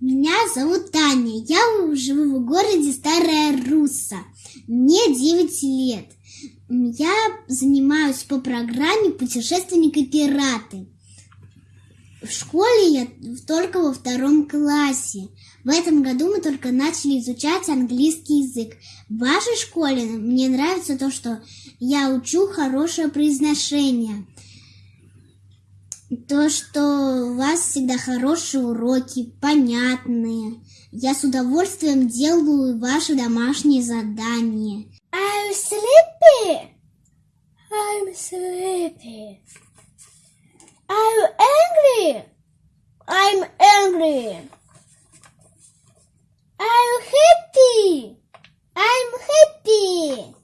Меня зовут Таня. Я живу в городе Старая Русса. Мне 9 лет. Я занимаюсь по программе «Путешественник и пираты». В школе я только во втором классе. В этом году мы только начали изучать английский язык. В вашей школе мне нравится то, что я учу хорошее произношение. То, что у вас всегда хорошие уроки, понятные. Я с удовольствием делаю ваши домашние задания. I'm sleepy. I'm sleepy. You angry? I'm angry. You happy? I'm happy.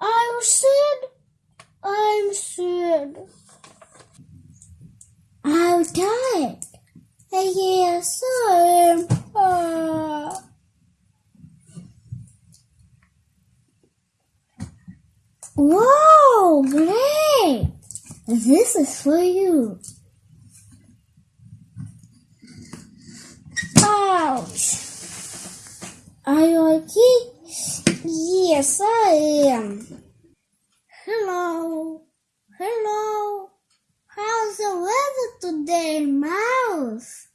You sad? I'm sad. You tired? Yes, I am. Ah. Wow, great! This is for you. Ouch! Are you okay? Yes, I am. Hello. Hello. How's the weather today, Mouse?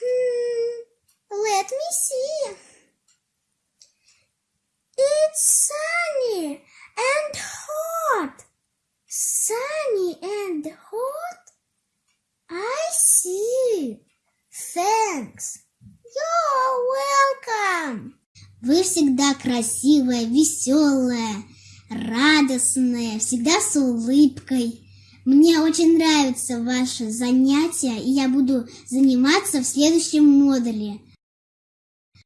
Hmm, let me see. It's sunny and hot. Sunny and hot? I see. Thanks. You're welcome. Вы всегда красивая, веселая, радостная, всегда с улыбкой. Мне очень нравятся ваши занятия, и я буду заниматься в следующем модуле.